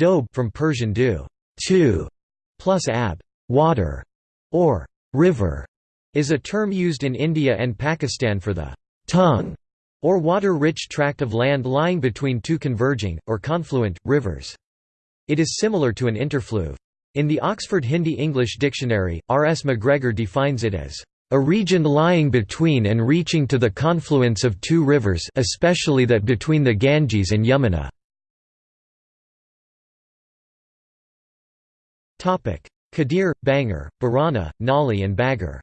Doab from Persian du, two, plus ab, water, or river, is a term used in India and Pakistan for the tongue or water-rich tract of land lying between two converging, or confluent, rivers. It is similar to an interfluve. In the Oxford Hindi-English Dictionary, R. S. McGregor defines it as a region lying between and reaching to the confluence of two rivers especially that between the Ganges and Yamuna. Kadir, Bangar, Barana, Nali and Bagar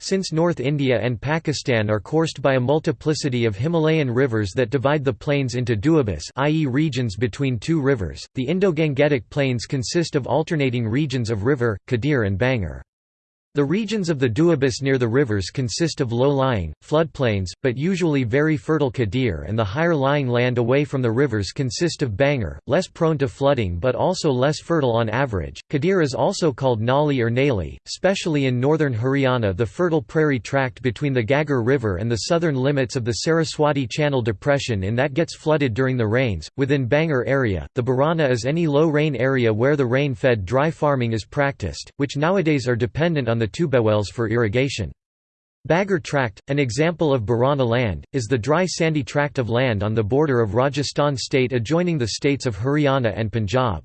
Since North India and Pakistan are coursed by a multiplicity of Himalayan rivers that divide the plains into duabas i.e. regions between two rivers, the Indo-Gangetic plains consist of alternating regions of river, Kadir and Bangar. The regions of the Duabas near the rivers consist of low-lying, floodplains, but usually very fertile Kadir and the higher-lying land away from the rivers consist of Bangar, less prone to flooding but also less fertile on average. Kadir is also called Nali or Nali, especially in northern Haryana the fertile prairie tract between the Ghaggar River and the southern limits of the Saraswati Channel depression in that gets flooded during the rains. Within Bangar area, the Barana is any low-rain area where the rain-fed dry farming is practiced, which nowadays are dependent on the tubewells for irrigation. Bagar tract, an example of Barana land, is the dry sandy tract of land on the border of Rajasthan state adjoining the states of Haryana and Punjab.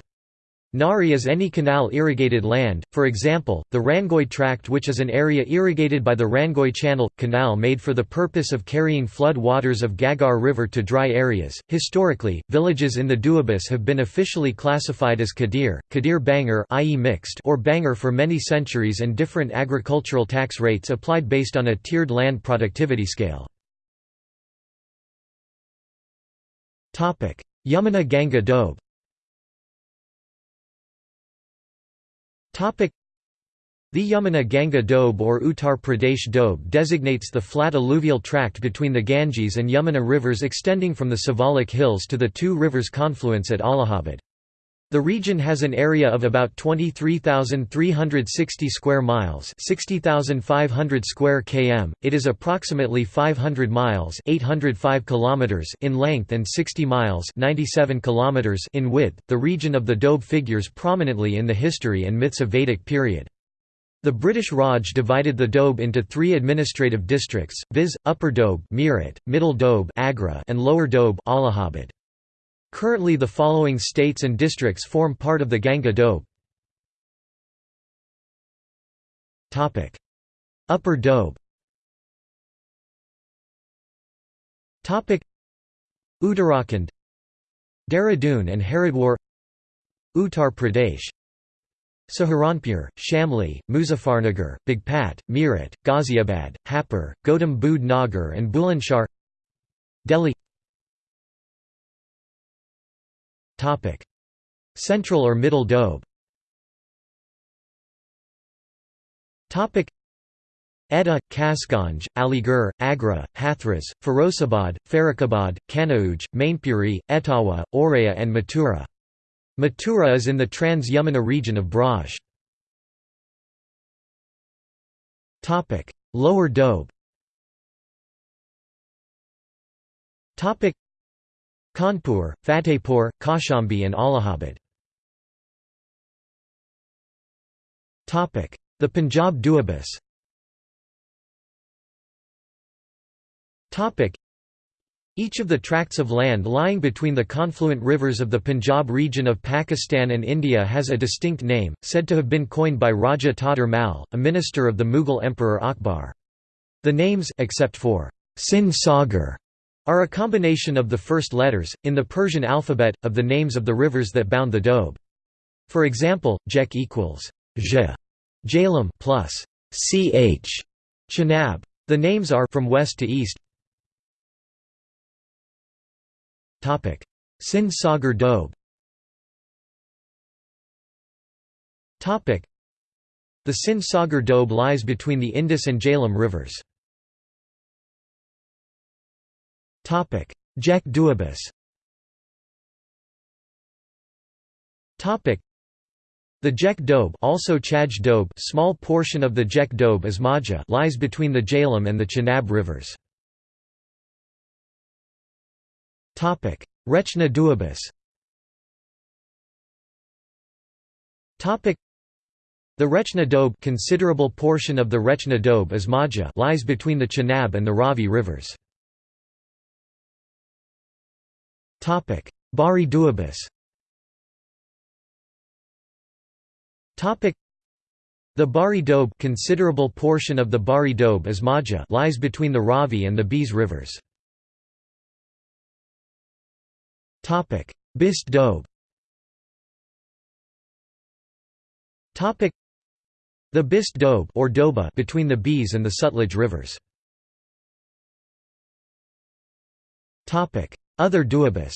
Nahri is any canal-irrigated land, for example, the Rangoi tract which is an area irrigated by the Rangoi Channel – canal made for the purpose of carrying flood waters of Ghaggar River to dry areas. Historically, villages in the Duabas have been officially classified as Kadir, Kadir Bangar i.e. mixed or Bangar for many centuries and different agricultural tax rates applied based on a tiered land productivity scale. Yamuna Ganga Doab The Yamuna Ganga Doab or Uttar Pradesh Doab designates the flat alluvial tract between the Ganges and Yamuna rivers extending from the Siwalik Hills to the two rivers' confluence at Allahabad. The region has an area of about 23,360 square miles, 60,500 square km. It is approximately 500 miles, 805 kilometers in length and 60 miles, 97 kilometers in width. The region of the Doab figures prominently in the history and myths of Vedic period. The British Raj divided the Doab into three administrative districts, viz., Upper Doab Meerut, Middle Doab Agra, and Lower Doab Allahabad. Currently the following states and districts form part of the Ganga Doab. Upper Doab Uttarakhand. Dehradun and Haridwar. Uttar Pradesh. Saharanpur, Shamli, Muzaffarnagar, Bagpat, Meerut, Ghaziabad, Hapur, Gautam Nagar and Bulandshahr Delhi Central or Middle Doab Etah, Kasganj, Aligarh, Agra, Hathras, Firozabad, Farrukhabad, Kanauj, Mainpuri, Etawah, Auraiya and Mathura. Mathura is in the Trans-Yamuna region of Braj. Lower Doab Kanpur, Fatehpur, Kaushambi and Allahabad. The Punjab Duabas each of the tracts of land lying between the confluent rivers of the Punjab region of Pakistan and India has a distinct name, said to have been coined by Raja Todar Mal, a minister of the Mughal Emperor Akbar. The names except for Sindh Sagar are a combination of the first letters, in the Persian alphabet, of the names of the rivers that bound the Doab. For example, Jech equals J, Jhelum plus Ch, Chenab. The names are from west to east. Topic: Sindh Sagar Doab. Topic: The Sindh Sagar Doab lies between the Indus and Jhelum rivers. Topic: Duabas. Topic: The Jech Doab, also Chaj Doab, small portion of the Jech Doab is Majha, lies between the Jhelum and the Chenab rivers. Topic: Rechna Duabus the Rechna Doab considerable portion of the Rechna Doab Asmaja lies between the Chenab and the Ravi rivers. Bari Duabus the Bari Doab considerable portion of the Bari Doab Asmaja lies between the Ravi and the Beas rivers. Topic: Bist Doab the Bist Doab or Doaba between the Beas and the Sutlej rivers. Other Duabus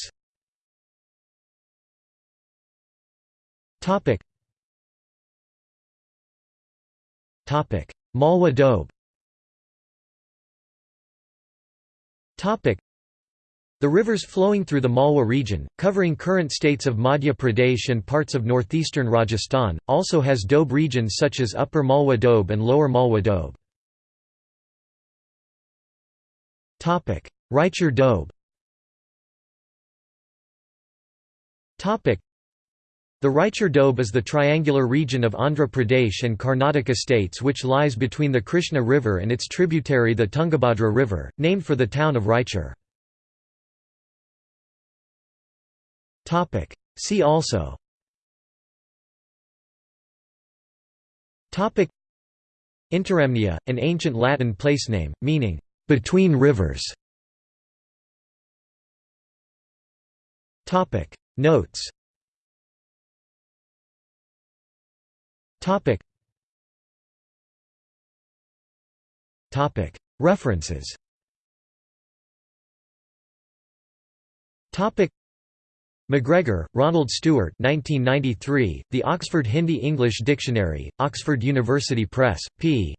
Malwa Doab the rivers flowing through the Malwa region, covering current states of Madhya Pradesh and parts of northeastern Rajasthan, also has Doab regions such as Upper Malwa Doab and Lower Malwa Doab. Raichur Doab the Raichur Doab is the triangular region of Andhra Pradesh and Karnataka states which lies between the Krishna River and its tributary the Tungabhadra River, named for the town of Raichur. See also Interamnia, an ancient Latin place name, meaning, "...between rivers". Notes. Topic. Topic. References. Topic. McGregor, Ronald Stewart 1993, The Oxford Hindi-English Dictionary, Oxford University Press, p.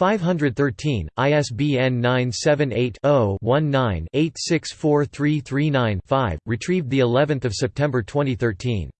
513, ISBN 978-0-19-864339-5, retrieved of September 2013.